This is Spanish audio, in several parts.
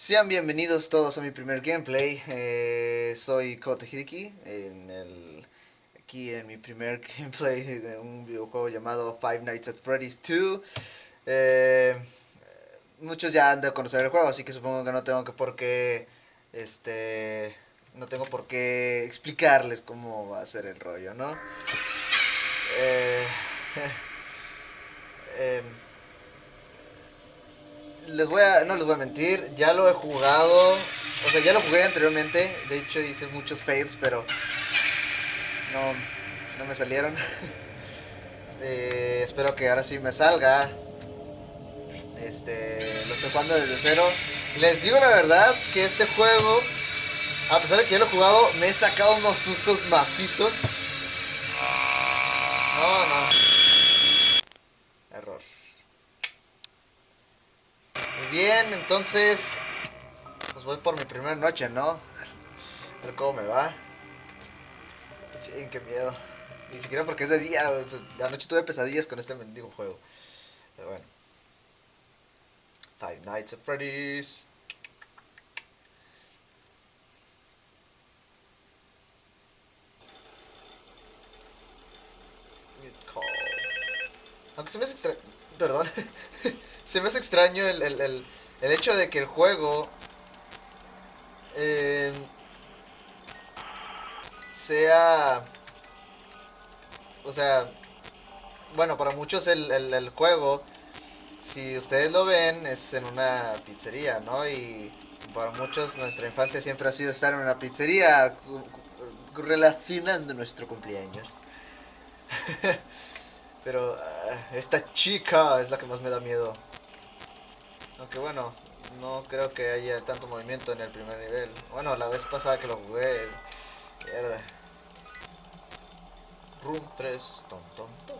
Sean bienvenidos todos a mi primer gameplay. Eh, soy Kote Hideki. En el, aquí en mi primer gameplay de un videojuego llamado Five Nights at Freddy's 2. Eh, muchos ya han de conocer el juego, así que supongo que no tengo que por qué. Este. No tengo por qué explicarles cómo va a ser el rollo, ¿no? Eh, em, les voy a, no les voy a mentir, ya lo he jugado, o sea, ya lo jugué anteriormente, de hecho hice muchos fails, pero no, no me salieron. Eh, espero que ahora sí me salga. Este, lo estoy jugando desde cero. Les digo la verdad que este juego, a pesar de que ya lo he jugado, me he sacado unos sustos macizos. No, no. Error. Muy entonces. Pues voy por mi primera noche, ¿no? A ver cómo me va. Ching, qué miedo. Ni siquiera porque es de día. anoche tuve pesadillas con este mendigo juego. Pero bueno. Five Nights at Freddy's. Aunque se me hace extraño. Perdón. se me hace extraño el, el, el, el hecho de que el juego. eh, sea. O sea. Bueno, para muchos el, el, juego. Si ustedes lo ven, es en una pizzería, ¿no? Y para muchos nuestra infancia siempre ha sido estar en una pizzería relacionando nuestro cumpleaños. Pero ah, esta chica es la que más me da miedo. Aunque bueno, no creo que haya tanto movimiento en el primer nivel. Bueno, la vez pasada que lo jugué, mierda. Room 3, ton, ton, ton.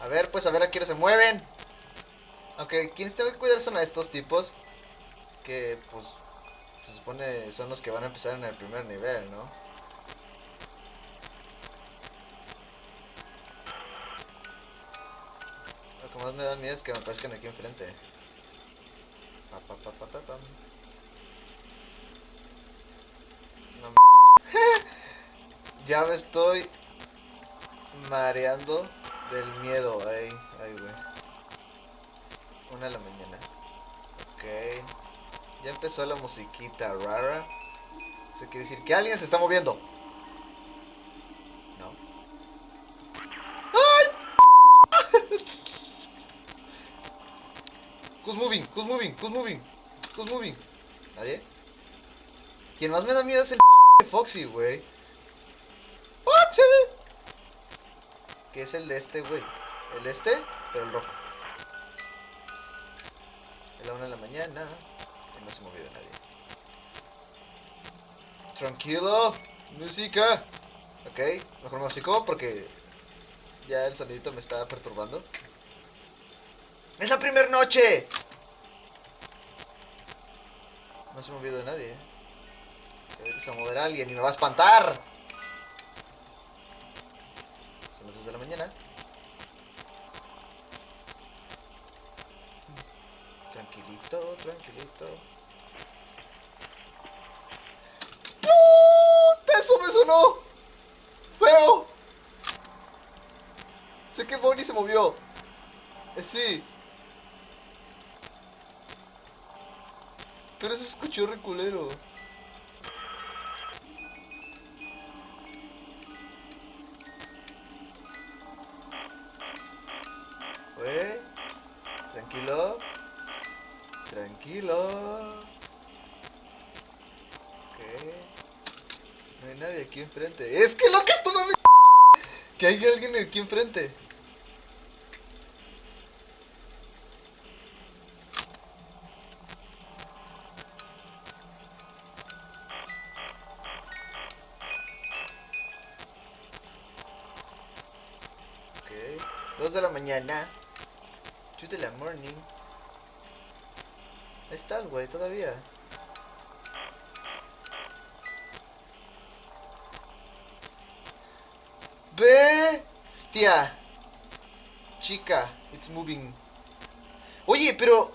A ver, pues a ver a quién se mueven. Aunque quienes tengo que cuidar son a estos tipos. Que pues se supone son los que van a empezar en el primer nivel, ¿no? Más me da miedo es que me aparezcan aquí enfrente. Pa, pa, pa, pa, pa, pam. No ya me estoy mareando del miedo. Ay, ay, güey. Una de la mañana. Ok. Ya empezó la musiquita rara. Eso quiere decir que alguien se está moviendo. Who's moving? Who's moving? Who's moving? Who's moving? ¿Nadie? Quien más me da miedo es el Foxy, güey. ¡Foxy! Que es el de este, güey. El de este, pero el rojo. Es la una de la mañana. Y no se ha movido nadie. Tranquilo. Música. Ok, mejor músico porque ya el sonidito me está perturbando. ¡Es la primera noche! No se ha movido nadie. Ahorita se va a mover alguien y me va a espantar. Son las 2 de la mañana. Tranquilito, tranquilito. ¡Puta! ¡Eso me sonó! ¡Feo! Sé que Bonnie se movió. Eh, Sí. Pero se escuchó reculero. Güey. Tranquilo. Tranquilo. Ok. No hay nadie aquí enfrente. Es que lo que esto no me... Que hay alguien aquí enfrente. 2 de la mañana. 2 de la morning. Estás, güey, todavía. Bestia. Chica, it's moving. Oye, pero...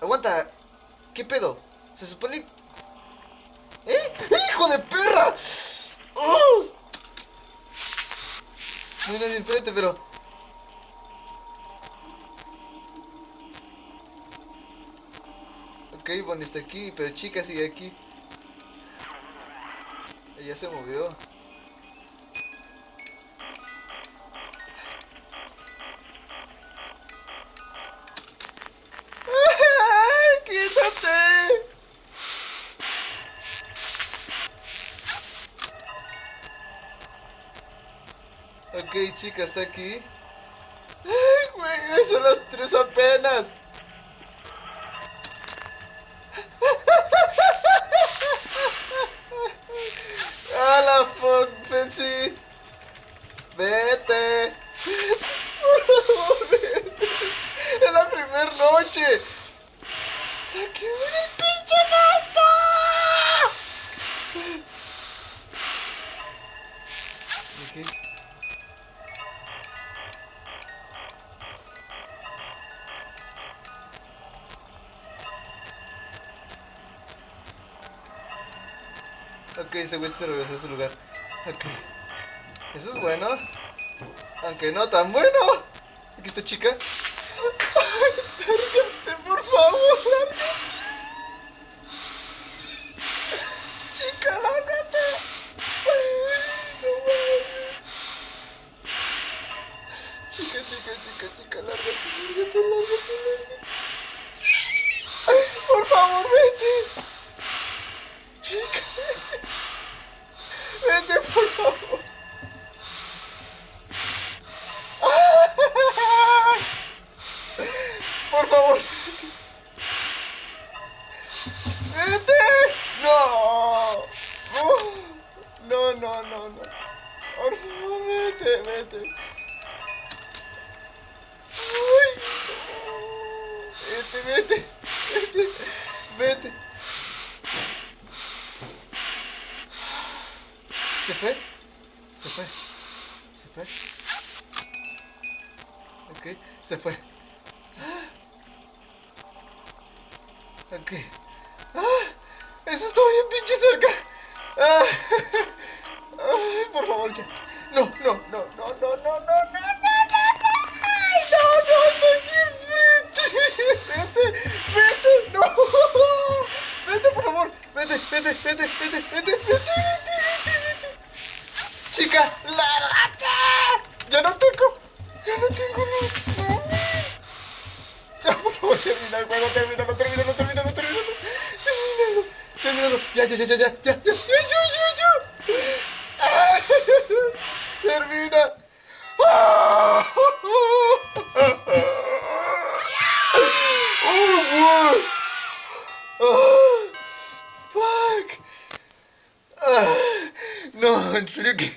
Aguanta. ¿Qué pedo? Se supone... ¿Eh? ¡Hijo de perra! ¡Oh! No hay nadie enfrente, pero... Bonnie está aquí, pero chica sigue aquí. Ella se movió. ¡Ay, ¡Quítate! Ok, chica, está aquí. ¡Ay, güey! Son las tres apenas. Ok, ese güey se regresó a ese lugar. Ok. Eso es bueno. Aunque no tan bueno. Aquí está chica. Ay, lárgate, por favor, lárgate. Chica, lárgate. Ay, no mames. Chica, chica, chica, chica, lárgate, lárgate, lárgate, lárgate. Por favor, vete. Chica, vete. Vete, por favor. Se fue. Ok. ¡Ah! Eso está bien pinche cerca. Ah. Por favor, ya. No, no, no, ya, ya, ya, ya, ya, ya, ya, ya! Termina. Oh, boy. Oh, fuck. Ah, no, en serio que...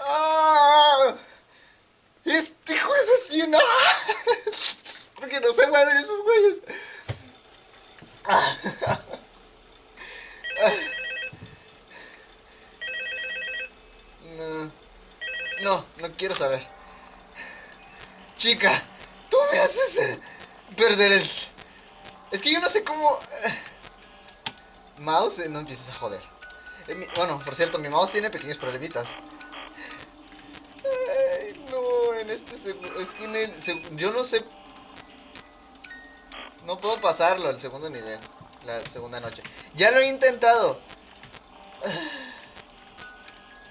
Ah, este juego sí, no. Porque no se mueven esos güeyes. Ah. No, no, no quiero saber. Chica, tú me haces eh, perder el. Es que yo no sé cómo. eh, Mouse, eh, no empieces a joder. Bueno, por cierto, mi mouse tiene pequeños problemitas. Ay, no, en este segundo. Es que en el. Yo no sé. No puedo pasarlo al segundo nivel. La segunda noche. Ya lo he intentado.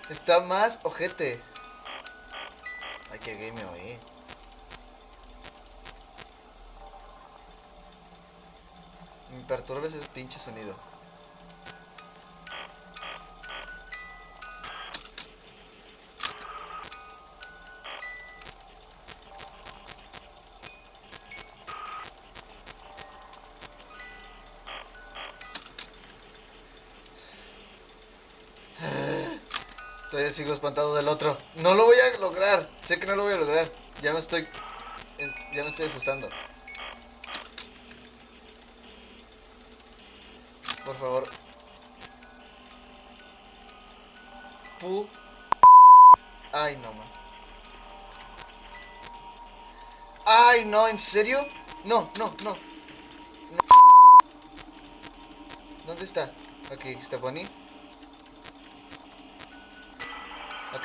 Está más ojete. Ay, qué gay me oí. Me perturba ese pinche sonido. Todavía sigo espantado del otro. No lo voy a lograr. Sé que no lo voy a lograr. Ya me estoy. en- Ya me estoy asustando. Por favor. Pu. Ay, no, man. Ay, no, ¿en serio? No, no, no. no. ¿Dónde está? Aquí está Bonnie.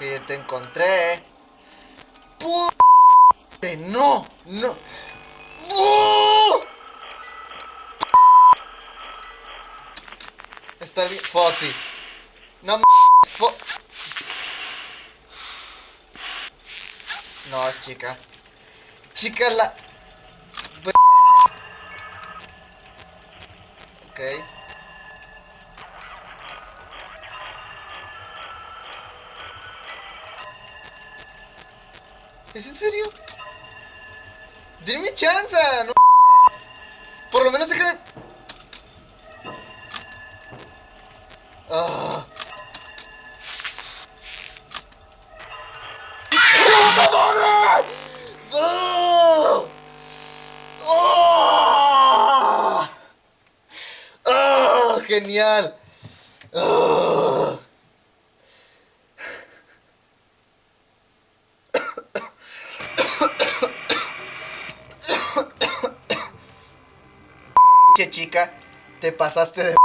Ya te encontré. ¡No! ¡No! ¡No! Está bien. Foxy. No m No, es chica. Chica la. Ok. ¿Es en serio? Dime chance, no. Por lo menos. ¡Puta madre! ¡Ah! ¡Ah! ¡Genial! ¡Ah! Chica, te pasaste de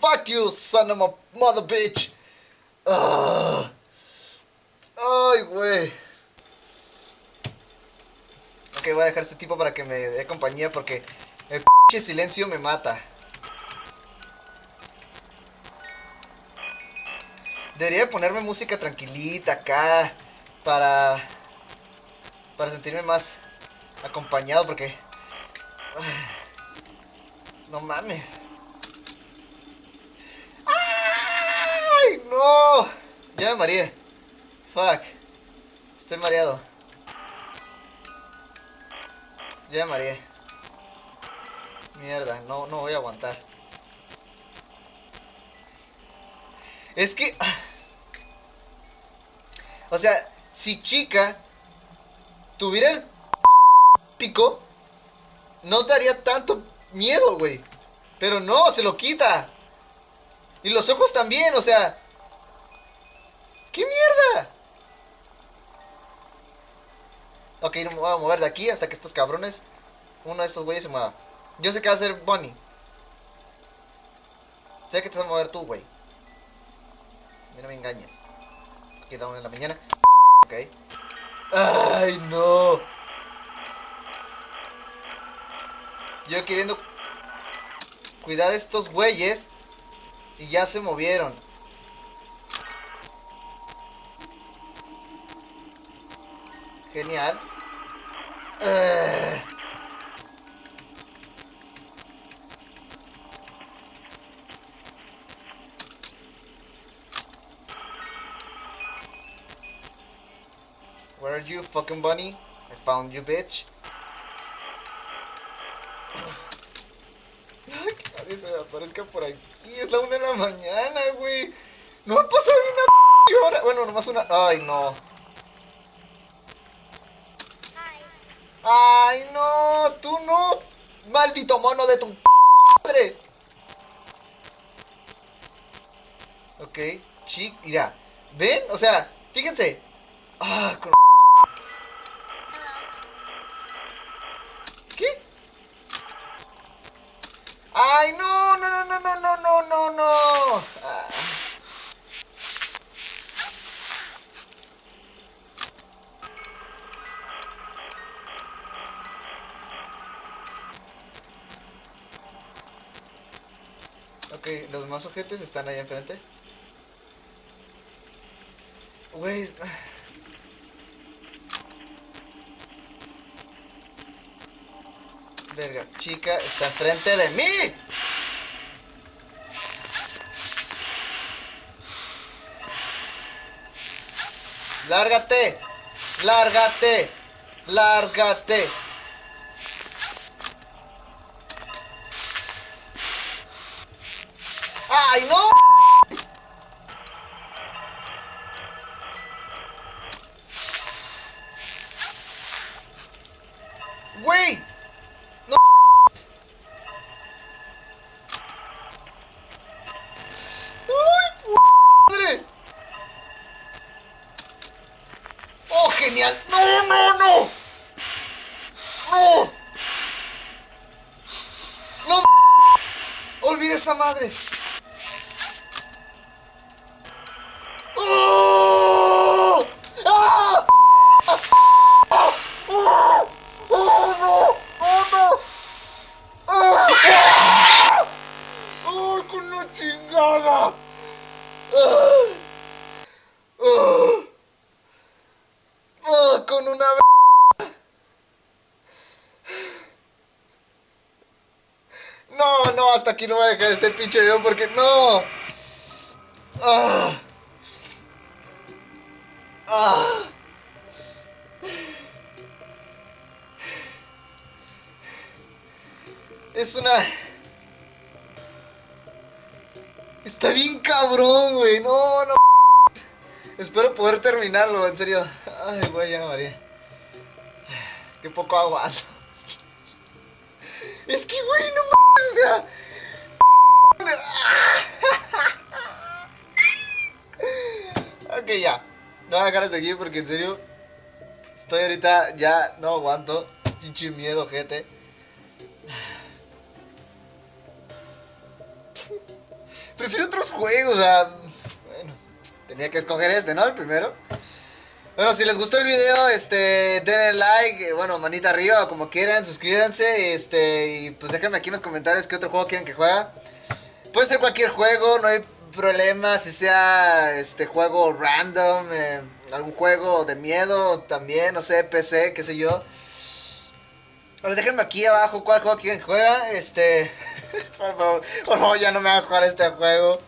Fuck you, son of a mother bitch. Ah. Ay, güey. Ok, voy a dejar este tipo para que me dé compañía porque el silencio me mata. Debería ponerme música tranquilita acá para para sentirme más acompañado porque no mames. ¡Ay, no! Ya me mareé. Fuck. Estoy mareado. Ya me mareé. Mierda, no, no voy a aguantar. Es que... O sea, si chica tuviera el no daría tanto miedo, güey. Pero no, se lo quita. Y los ojos también, o sea... ¿Qué mierda? Ok, no me voy a mover de aquí hasta que estos cabrones, uno de estos güeyes se mueva. Yo sé que va a ser Bonnie. Sé que te vas a mover tú, güey. no me engañes. Queda una en la mañana. Ok. ¡Ay, no! Yo queriendo cuidar estos güeyes y ya se movieron. Genial. Where are you, fucking bunny? I found you, bitch. Se aparezca por aquí. Es la una de la mañana, güey. No ha pasado ni una hora. Bueno, nomás una. Ay, no. Ay, no. Tú no. Maldito mono de tu madre. Ok. Chic. Mira. ¿Ven? O sea, fíjense. Ah, con ¡Ay, no! ¡No, no, no, no, no! Ah. Ok, los más objetos están ahí enfrente. Güey... Verga, chica está enfrente de mí. Lárgate. Lárgate. Lárgate. ¡Ay, no! Esa madre! Hasta aquí no voy a dejar este pinche video porque no. Ah. Ah. Es una... Está bien cabrón, güey. No, no. Espero poder terminarlo, en serio. Ay, güey, ya María. Qué poco aguanto. Es que, güey, no mames, o sea. Ya. No voy a dejar hasta aquí porque en serio. Estoy ahorita ya no aguanto. Pinche miedo, gente. Prefiero otros juegos. Bueno, tenía que escoger este, ¿no? El primero. Bueno, si les gustó el video, este, denle like, bueno, manita arriba, como quieran, suscríbanse, este, y pues déjenme aquí en los comentarios qué otro juego quieren que juegue. Puede ser cualquier juego, no hay problema, si sea, este, juego random, eh, algún juego de miedo también, no sé, PC, qué sé yo. Déjenme aquí abajo cuál juego quieren juega, este, por favor, por favor, ya no me a jugar este juego.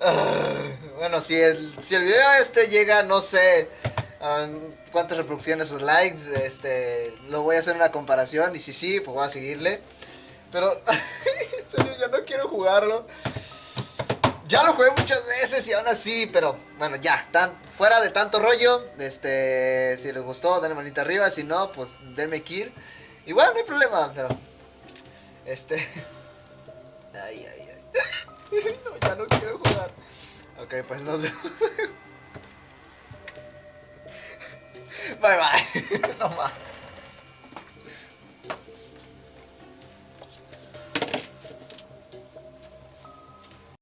Uh, bueno, si el, si el video este llega, no sé cuántas reproducciones o likes, este, lo voy a hacer una comparación y si sí, pues voy a seguirle. Pero, en yo no quiero jugarlo. Ya lo jugué muchas veces y aún así, pero bueno, ya, fuera de tanto rollo, este, si les gustó, denle manita arriba, si no, pues denme kill. Igual no hay problema, pero, este, ay, ay, ay, no, ya no quiero jugar. Ok, pues nos vemos. Bye bye. no más.